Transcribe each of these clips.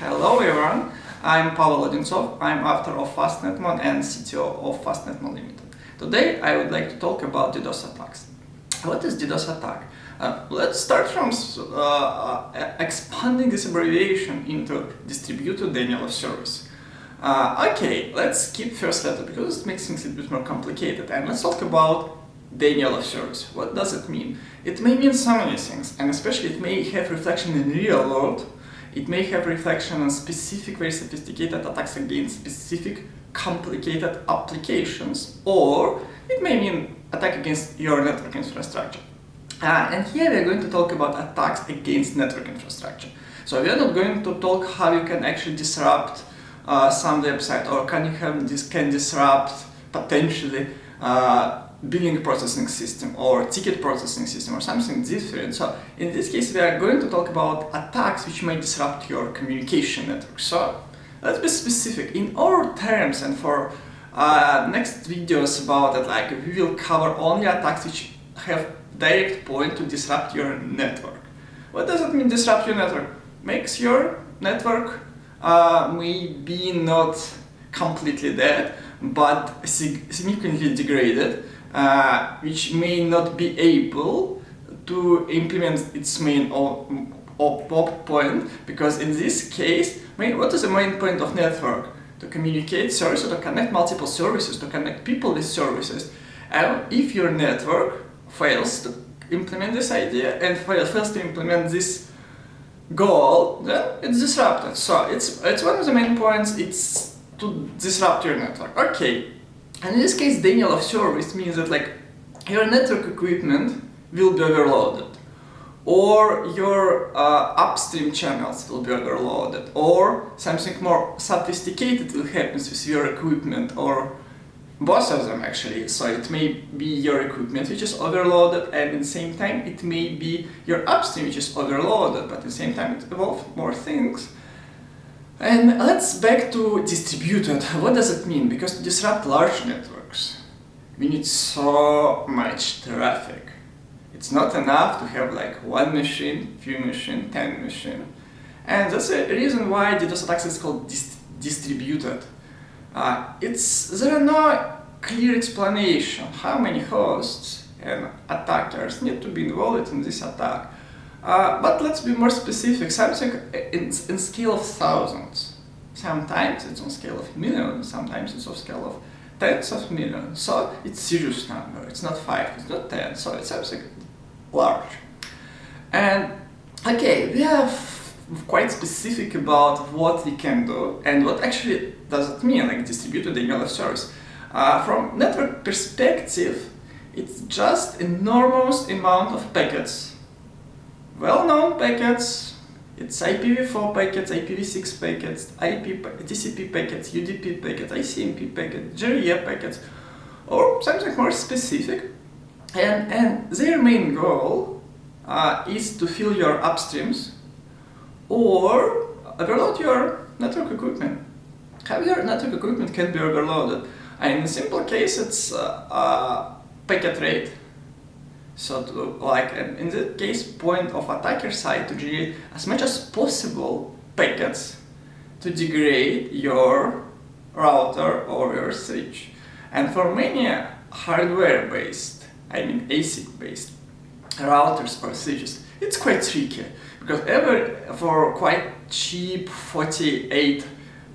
Hello everyone, I'm Pavel Odintsov, I'm author of FastNetMon and CTO of FastNetMon Limited. Today I would like to talk about DDoS attacks. What is DDoS attack? Uh, let's start from uh, uh, expanding this abbreviation into distributed denial of service. Uh, okay, let's skip first letter because it makes things a bit more complicated and let's talk about denial of service. What does it mean? It may mean so many things and especially it may have reflection in real world it may have reflection on specific, very sophisticated attacks against specific, complicated applications, or it may mean attack against your network infrastructure. Uh, and here we are going to talk about attacks against network infrastructure. So we are not going to talk how you can actually disrupt uh, some website or can you have this can disrupt potentially uh, billing processing system or ticket processing system or something different. So in this case we are going to talk about attacks which may disrupt your communication network. So let's be specific in our terms and for uh, next videos about it like we will cover only attacks which have direct point to disrupt your network. What does it mean disrupt your network? Makes your network uh, maybe not completely dead but significantly degraded uh, which may not be able to implement its main op point because in this case, main, what is the main point of network? To communicate services, to connect multiple services, to connect people with services. And if your network fails to implement this idea and fails to implement this goal, then it's disrupted. So it's, it's one of the main points, it's to disrupt your network. Okay, and in this case, denial of service means that like your network equipment will be overloaded. Or your uh, upstream channels will be overloaded. Or something more sophisticated will happen with your equipment or both of them actually. So it may be your equipment which is overloaded and at the same time it may be your upstream which is overloaded. But at the same time it involves more things and let's back to distributed. What does it mean? Because to disrupt large networks, we need so much traffic. It's not enough to have like one machine, few machine, ten machine. And that's the reason why DDoS attacks is called dis distributed. Uh, it's there are no clear explanation how many hosts and attackers need to be involved in this attack. Uh, but let's be more specific, something in, in scale of thousands. Sometimes it's on scale of millions, sometimes it's on scale of tens of millions. So it's serious number, it's not five, it's not ten, so it's something large. And okay, we are quite specific about what we can do and what actually does it mean, like distributed denial service. Uh, from network perspective, it's just enormous amount of packets well-known packets, it's IPv4 packets, IPv6 packets, IP, TCP packets, UDP packets, ICMP packets, GRE packets, or something more specific. And, and their main goal uh, is to fill your upstreams or overload your network equipment. How your network equipment can be overloaded? And in a simple case, it's uh, uh, packet rate so to, like in this case point of attacker side to generate as much as possible packets to degrade your router or your switch. And for many hardware based, I mean ASIC based routers or switches, it's quite tricky because ever for quite cheap 48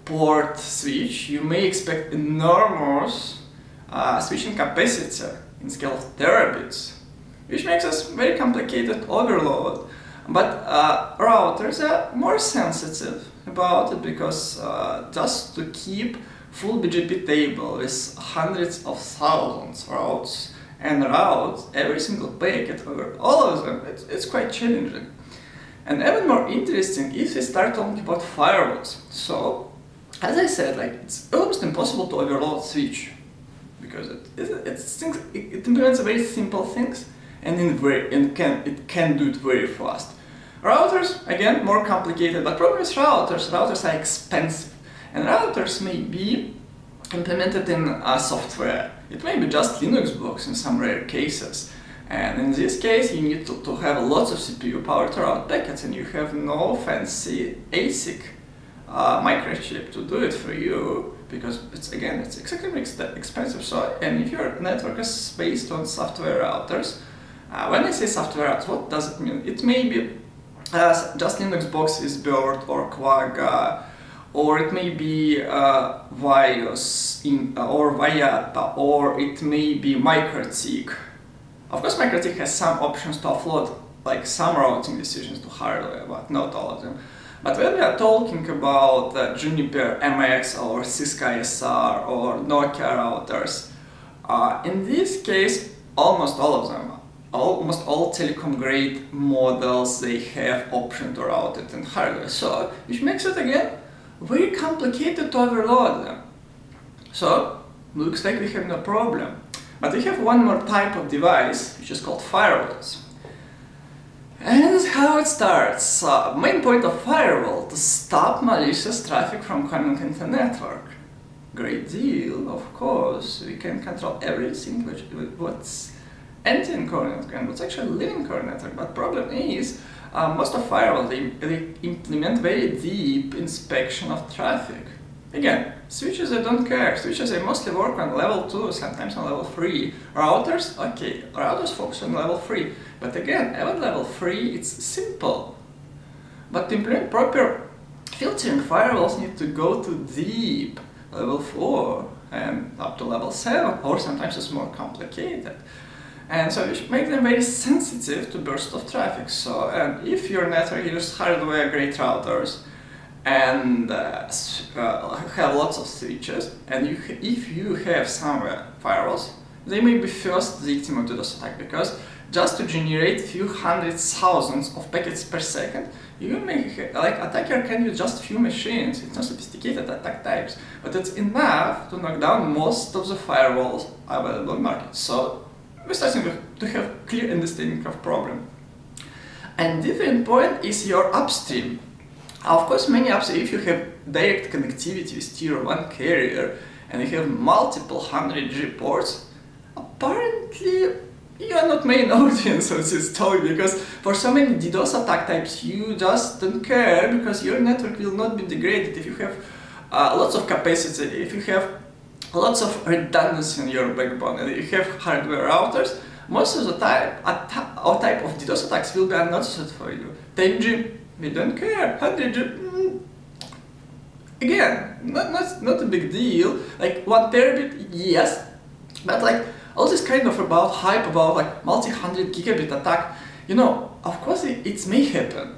port switch you may expect enormous uh, switching capacity in scale of terabits which makes us very complicated overload. But uh, routers are more sensitive about it because uh, just to keep full BGP table with hundreds of thousands routes and routes every single packet over all of them, it's, it's quite challenging. And even more interesting if we start talking about firewalls. So, as I said, like it's almost impossible to overload switch because it, it, it, it implements very simple things and, in very, and can, it can do it very fast. Routers, again, more complicated, but problem is routers. Routers are expensive, and routers may be implemented in a software. It may be just Linux blocks in some rare cases. And in this case, you need to, to have lots of CPU power to route packets, and you have no fancy ASIC uh, microchip to do it for you because it's again it's extremely expensive. So and if your network is based on software routers, uh, when I say software routers, what does it mean? It may be uh, just Linux box boxes, Bird or Quagga, or it may be uh, VyOS in, uh, or Vyatta, or it may be MikroTik. Of course, MikroTik has some options to offload like some routing decisions to hardware, but not all of them. But when we are talking about uh, Juniper MX or Cisco ISR or Nokia routers, uh, in this case, almost all of them, almost all telecom grade models, they have option to route it in hardware. So, which makes it again very complicated to overload them. So, looks like we have no problem. But we have one more type of device, which is called firewalls. And this is how it starts. Uh, main point of firewall to stop malicious traffic from coming into the network. Great deal, of course. We can control everything which what's network and what's actually leaving core network. But problem is, uh, most of firewalls they, they implement very deep inspection of traffic. Again, switches I don't care. Switches I mostly work on level 2, sometimes on level 3. Routers, okay, routers focus on level 3. But again, even level 3 it's simple. But to implement proper filtering, firewalls need to go to deep, level 4 and up to level 7, or sometimes it's more complicated. And so you make them very sensitive to burst of traffic. So and if your network uses hardware grade routers, and uh, uh, have lots of switches and you if you have somewhere firewalls they may be first victim of DDoS attack because just to generate few hundred thousands of packets per second you may like attacker can use just few machines it's not sophisticated attack types but it's enough to knock down most of the firewalls available in the market so we're starting to have clear understanding of problem. And different point is your upstream. Of course, many apps, if you have direct connectivity with tier 1 carrier and you have multiple 100G ports, apparently you are not main audience of this talk because for so many DDoS attack types you just don't care because your network will not be degraded if you have uh, lots of capacity, if you have lots of redundancy in your backbone and you have hardware routers, most of the time, all type of DDoS attacks will be unnoticed for you. 10G we don't care. 100, mm, again, not, not, not a big deal. Like one terabit, yes, but like all this kind of about hype about like multi-hundred gigabit attack, you know, of course it, it may happen,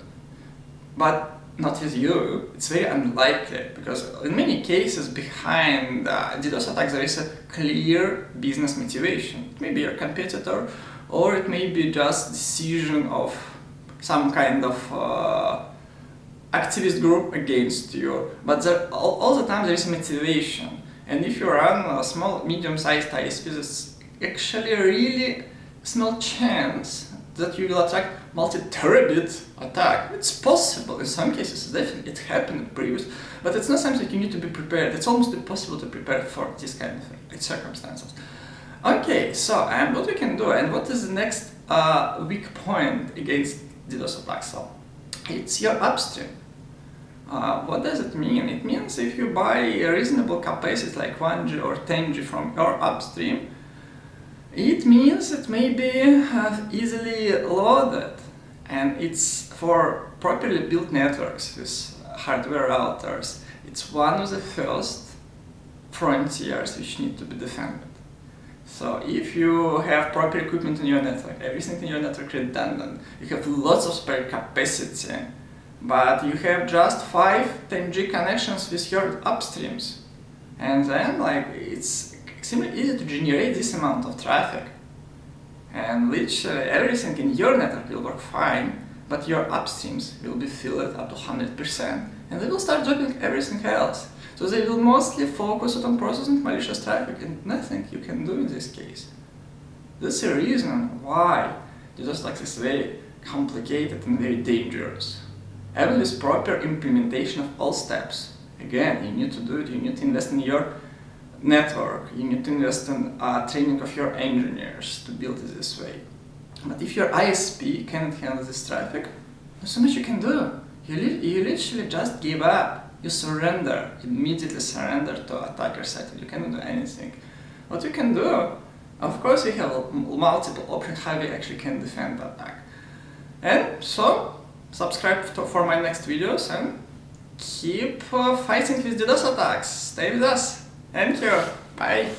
but not with you. It's very unlikely because in many cases behind uh, DDoS attacks there is a clear business motivation. It may be your competitor or it may be just decision of some kind of uh, activist group against you. But there, all, all, the time there is motivation. And if you run a small, medium-sized ISP, there's actually a really small chance that you will attract multi-terabit attack. It's possible in some cases, definitely it happened previous, but it's not something you need to be prepared. It's almost impossible to prepare for this kind of circumstances. Okay, so and what we can do and what is the next uh, weak point against DDoS attack. So it's your upstream. Uh, what does it mean? It means if you buy a reasonable capacity like 1G or 10G from your upstream, it means it may be uh, easily loaded and it's for properly built networks with hardware routers. It's one of the first frontiers which need to be defended. So if you have proper equipment in your network, everything in your network redundant, you have lots of spare capacity, but you have just 5 10G connections with your upstreams. And then like it's extremely easy to generate this amount of traffic. And literally everything uh, in your network will work fine, but your upstreams will be filled up to 100% and they will start dropping everything else. So they will mostly focus on processing malicious traffic and nothing you can do in this case. That's the reason why DDoS like is very complicated and very dangerous. Even with proper implementation of all steps, again, you need to do it, you need to invest in your network, you need to invest in uh, training of your engineers to build it this way. But if your ISP cannot handle this traffic, there's so much you can do. You, li you literally just give up you surrender, immediately surrender to attacker side. You cannot do anything. What you can do, of course, you have multiple options how you actually can defend the attack. And so, subscribe to, for my next videos and keep uh, fighting with DDoS attacks. Stay with us. Thank you. Bye.